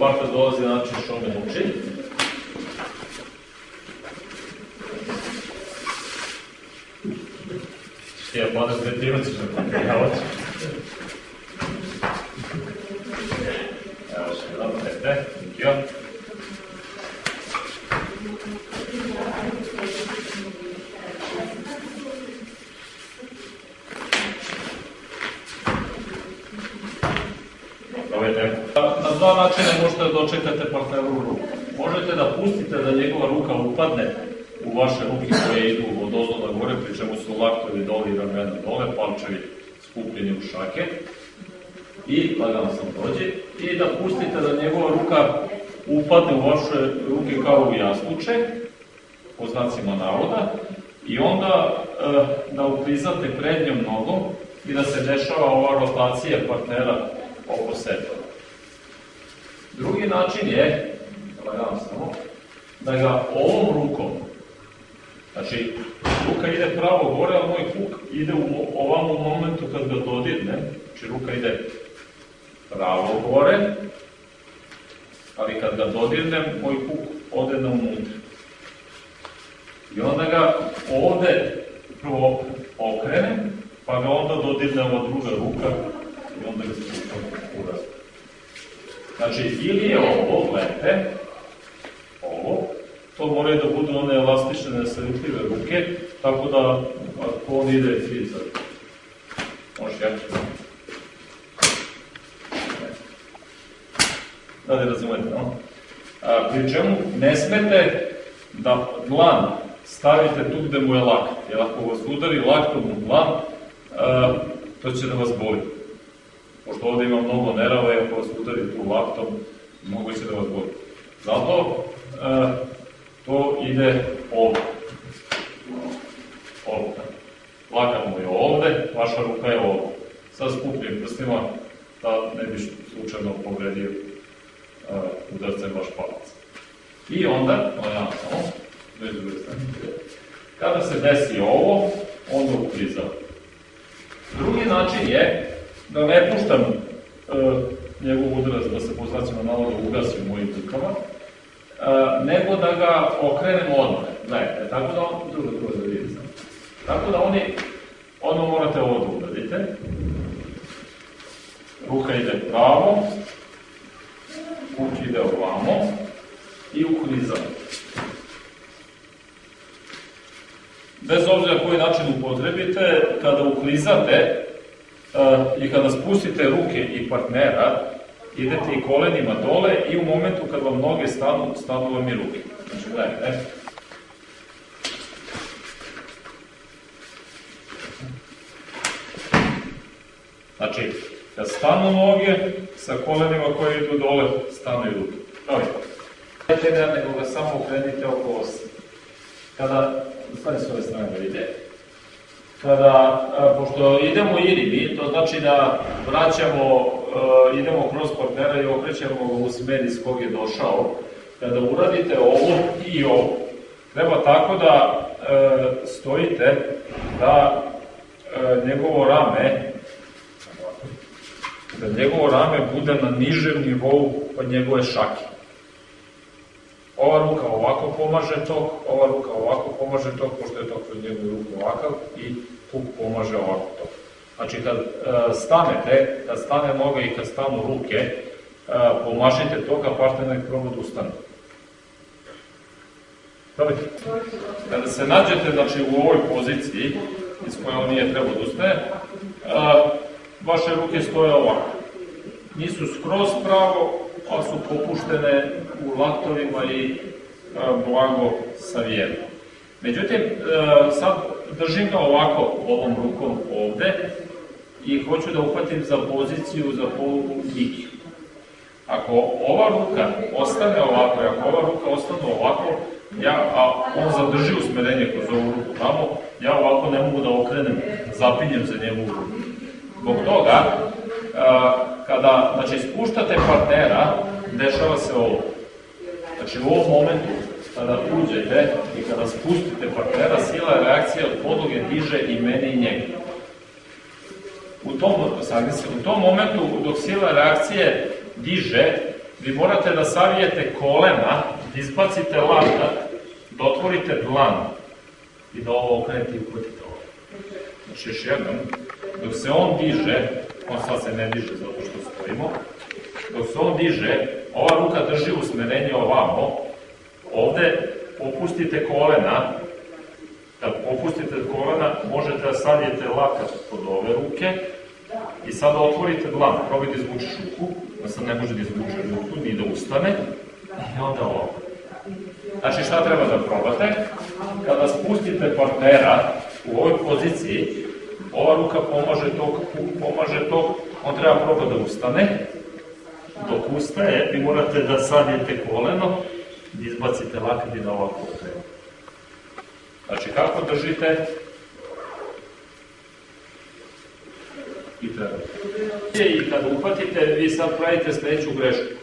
partner dolazi na način što me uči. Ti ja padaš dve primaciš na paprijavač. Evo še jedan, dete, thank you. Na dva načina možete da dočekate partnerovu ruku. Možete da pustite da njegova ruka upadne u vaše ruke koje idu od ozdo na gore, pri čemu su laktovi dole i ramena dole, palčevi skupljeni u šake. I lagano sam dođe. I da pustite da njegova ruka upadne u vaše ruke kao u jasluče, po znacima navoda, i onda e, da uklizate prednjom nogom i da se dešava ova rotacija partnera oko sebe. Način je, lagano samo, da ga ovom rukom, znači ruka ide pravo gore, a moj kuk ide u ovom momentu kad ga dodirne, znači ruka ide pravo gore, ali kad ga dodirnem, moj kuk ode na unutra. I onda ga ovde prvo okrenem, pa ga onda dodirne ova druga ruka i onda ga spuštam u razgovor. Znači, ili je ovo lepe, ovo, to moraju da budu one elastične, nesretljive ruke, tako da ako on ide fizer, može ja Da li razumete, no? A, pri čemu ne smete da dlan stavite tu gde mu je lakt, jer ako vas udari laktom u dlan, a, to će da vas boli. Pošto ovde ima mnogo nerava ako vas udari tu laktom, mogo će da vas boli. Zato a, to ide ovde. Ovde. Lakat mu je ovde, vaša ruka je ovde. Sa skupljim prstima da ne bi slučajno povredio uh, udarcem vaš palac. I onda, ja samo, već druge kada se desi ovo, onda uklizam. Drugi način je da ne puštam uh, njegov udarac da se po znacima navoda ugasi u mojim rukama, uh, nego da ga okrenem odmah. Gledajte, tako da on, drugo, drugo da vidite. Tako da oni, ono morate ovo da uradite. Ruka ide pravo, kuk ide ovamo i uklizam. Bez obzira koji način upotrebite, kada uklizate i kada spustite ruke i partnera, idete i kolenima dole i u momentu kad vam noge stanu, stanu vam i ruke. Znači, gledajte. Znači, kad stanu noge, sa kolenima koje idu dole, stanu i ruke. Dobro. Neće da nego ga samo okrenite oko osi. Kada, stane s ove strane da ide, kada, pošto idemo iribi, to znači da vraćamo, idemo kroz partnera i okrećemo ga u smer iz kog je došao, kada uradite ovo i ovo, treba tako da stojite da njegovo rame da njegovo rame bude na nižem nivou od njegove šake. Ova ruka ovako pomaže tok, ova ruka ovako pomaže tok, pošto je tok kroz njegovu ruku ovakav i kuk pomaže ovako tok. Znači, kad e, stanete, kad stane noga i kad stanu ruke, e, pomažite tok, a partner proba da ustane. Kada se nađete znači, u ovoj poziciji, iz koje on nije trebao da ustane, e, vaše ruke stoje ovako. Nisu skroz pravo, ali su popuštene u laktovima i blago savijene. Međutim, sad držim ga ovako ovom rukom ovde i hoću da uhvatim za poziciju za polugu Iki. Ako ova ruka ostane ovako, ako ova ruka ostane ovako, ja, a on zadrži usmerenje kroz ovu ruku tamo, ja ovako ne mogu da okrenem, zapinjem za njegovu ruku. Zbog toga, kada znači, spuštate partnera, dešava se ovo. Znači u ovom momentu, kada uđete i kada spustite partnera, sila reakcije od podloge diže i mene i njega. U tom, u tom momentu, dok sila reakcije diže, vi morate da savijete kolena, da izbacite lakat, da otvorite dlan i da ovo okrenete i uputite ovo. Znači još jednom, dok se on diže, on sad se ne diže zato što stojimo, dok se on diže, ova ruka drži usmerenje ovamo, ovde opustite kolena, kad popustite kolena, možete da savijete lakat pod ove ruke i sada otvorite dlan, probajte da izvučeš ruku, da sad ne može da izvuče ruku, ni da ustane, i onda ovo. Znači šta treba da probate? Kada spustite partnera u ovoj poziciji, ova ruka pomaže tog, pomaže tog, on treba proba da ustane, dok ustaje, vi morate da savijete koleno, da izbacite lakat i da ovako okrenu. Znači, kako držite? I treba. I kad uhvatite, vi sad pravite sledeću grešku.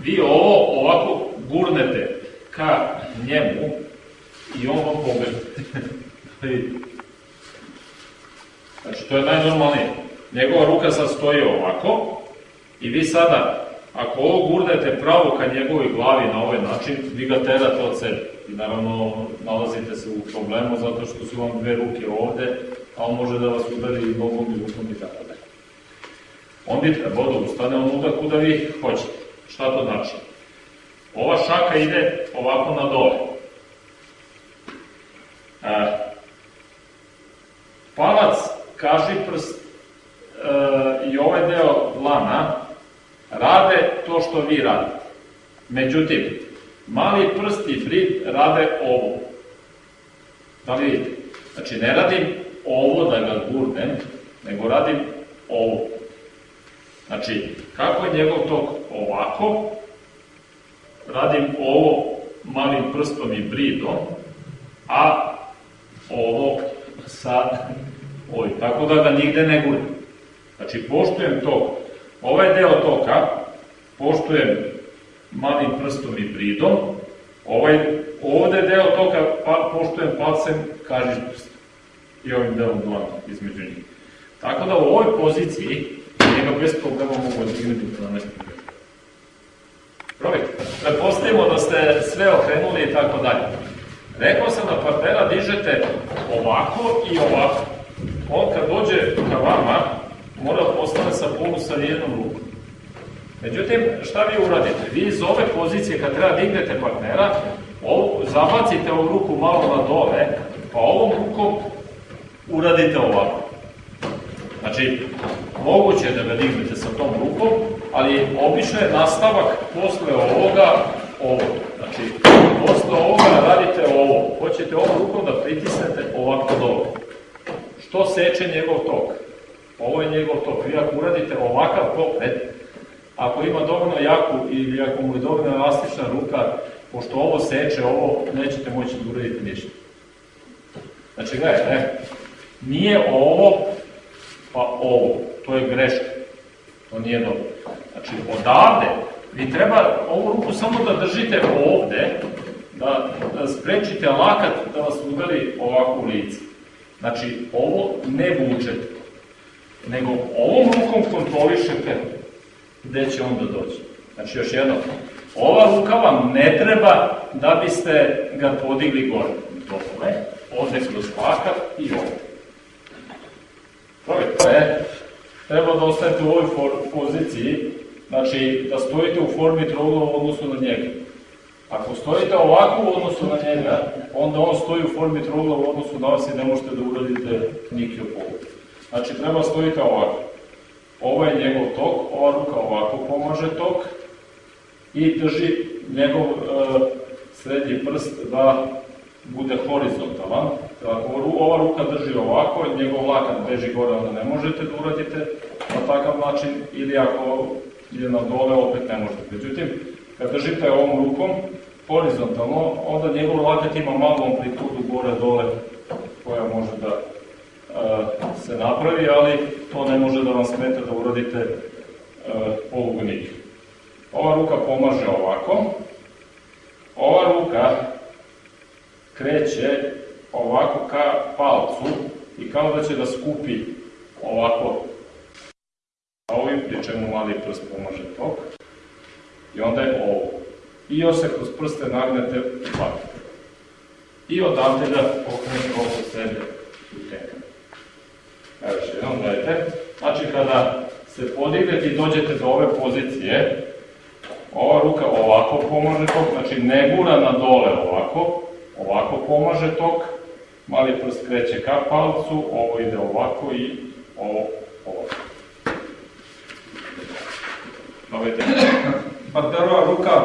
Vi ovo ovako gurnete ka njemu i on vam pobegne. znači, to je najnormalnije. Njegova ruka sad stoji ovako i vi sada, ako ovo gurnete pravo ka njegovoj glavi na ovaj način, vi ga terate od sebe. I naravno, nalazite se u problemu zato što su vam dve ruke ovde, a on može da vas udari i nogom i rukom i tako dalje. On bi trebao da ustane onuda kuda vi hoćete. Šta to znači? Ova šaka ide ovako na dole. E, palac, kaži prst i ovaj deo dlana rade to što vi radite. Međutim, mali prst i frit rade ovo. Da li vidite? Znači, ne radim ovo da ga gurnem, nego radim ovo. Znači, kako je njegov tok ovako, radim ovo malim prstom i bridom, a ovo sa ovim. Tako da ga nigde ne gurim. Znači, poštujem tok. Ovaj deo toka poštujem malim prstom i bridom, ovaj, ovde deo toka pa, poštujem palcem, kažiš prst. I ovim delom dlana između njih. Tako da u ovoj poziciji njega bez problema mogu odignuti 12 minuta. Probajte. Prepostavimo da ste sve okrenuli i tako dalje. Rekao sam da partnera dižete ovako i ovako. On kad dođe ka vama, postane sa polu sa jednom rukom. Međutim, šta vi uradite? Vi iz ove pozicije, kad treba dignete partnera, ovo, zabacite ovu ruku malo na dole, pa ovom rukom uradite ovako. Znači, moguće je da ga dignete sa tom rukom, ali obično je nastavak posle ovoga ovo. Znači, posle ovoga radite ovo. Hoćete ovom rukom da pritisnete ovako dole. Što seče njegov tok? Ovo je njegov tok. Vi ako uradite ovakav pokret, ako ima dovoljno jaku ili ako mu je dovoljno elastična ruka, pošto ovo seče, ovo nećete moći da uradite ništa. Znači, gledajte, nije ovo, pa ovo. To je greška. To nije dobro. Znači, odavde, vi treba ovu ruku samo da držite ovde, da, da sprečite lakat da vas udari ovako u lice. Znači, ovo ne vučete, nego ovom rukom kontrolišete gde će on da dođe. Znači, još jedno, ova ruka vam ne treba da biste ga podigli gore. Dole, ovde kroz lakat i ovde. Probajte, treba da ostanete u ovoj poziciji, znači da stojite u formi trougla u odnosu na njega. Ako stojite ovako u odnosu na njega, onda on stoji u formi trougla u odnosu na vas i ne možete da uradite nikio polu. Znači treba stojite ovako. Ovo je njegov tok, ova ruka ovako pomaže tok i drži njegov e, srednji prst da bude horizontalan. Ako ova ruka drži ovako, njegov lakat beži gore, onda ne možete da uradite na takav način, ili ako je na dole, opet ne možete. Međutim, kad držite ovom rukom, horizontalno, onda njegov lakat ima malo amplitudu gore-dole, koja može da se napravi, ali to ne može da vam smeta da uradite e, polugunik. Ova ruka pomaže ovako, ova ruka kreće ovako ka palcu i kao da će da skupi ovako a ovim pri čemu mali prst pomaže tok. I onda je ovo. I još se kroz prste nagnete u paket. I odavde ga okrenete oko sebe u tekan. Evo još jednom gledajte. Znači kada se podignete i dođete do ove pozicije, ova ruka ovako pomaže tok, znači ne gura na dole ovako, ovako pomaže tok, mali prst kreće ka palcu, ovo ide ovako i ovo ovako. Vidite, partnerova ruka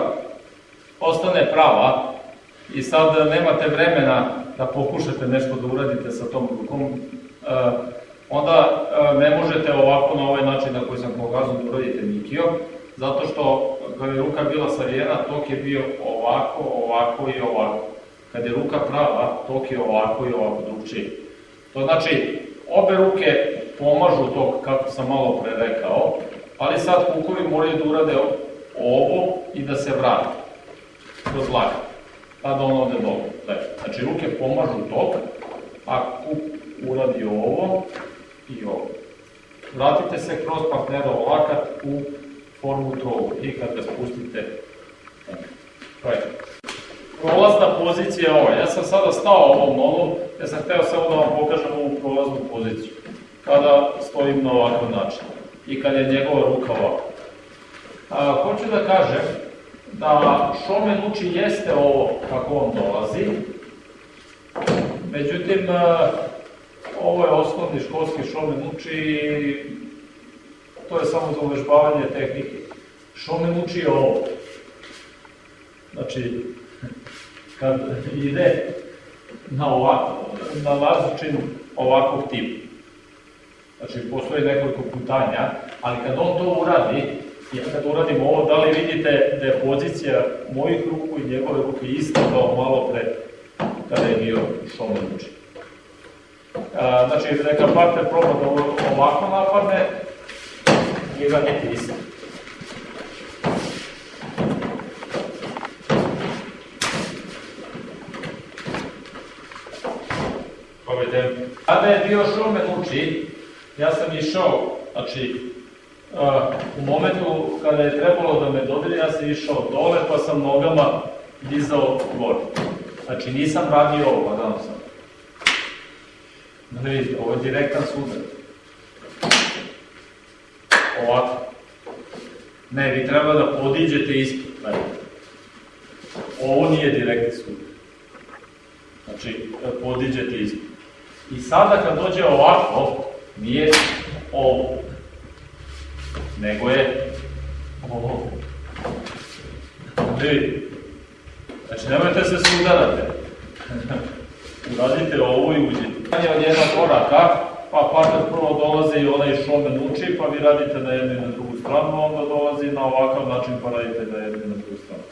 ostane prava i sad nemate vremena da pokušate nešto da uradite sa tom rukom, e, onda e, ne možete ovako na ovaj način na koji sam pokazao da uradite nikio, zato što kada je ruka bila savijena, tok je bio ovako, ovako i ovako. Kad je ruka prava, tok je ovako i ovako drugčiji. To znači, obe ruke pomažu tok, kako sam malo pre rekao, ali sad kukovi moraju da urade ovo i da se vrate kroz lakat, pa da on ode dole. Znači, ruke pomažu tok, a kuk uradi ovo i ovo. Vratite se kroz partnerov lakat u formu trogu i kad ga spustite, je. Prolazna pozicija je ova. Ja sam sada stao ovom nogom, ja sam hteo samo da vam pokažem ovu prolaznu poziciju. Kada stojim na ovakav način i kad je njegova ruka ovako. A, hoću da kažem da šomen uči jeste ovo kako on dolazi, međutim, ovo je osnovni školski šomen uči to je samo za uvežbavanje tehnike. Šomen uči ovo. Znači, kad ide na, ovako, na lazučinu ovakvog tipa, znači postoji nekoliko putanja, ali kad on to uradi, ja kad uradim ovo, da li vidite da je pozicija mojih ruku i njegove ruke ista kao malo pre kada je bio šomen uči. Znači, neka partner proba da ovako napadne, njega ne isto. Povedem. Kada je bio šumen uči, ja sam išao, znači, u momentu kada je trebalo da me dodeli, ja sam išao dole, pa sam nogama dizao gore. Znači, nisam radio ovo, pa sam. Da vidite, ovo je direktan sudar ovako. Ne, vi treba da podiđete ispod. Ne. Ovo nije direktni sud. Znači, podiđete ispod. I sada kad dođe ovako, nije ovo, nego je ovo. Vidite. Znači, nemojte se sudarate. Uradite ovo i uđete. Od jednog koraka, pa partner prvo dolazi i onaj šomen uči, pa vi radite na jednu i na drugu stranu, onda dolazi na ovakav način pa radite na jednu i na drugu stranu.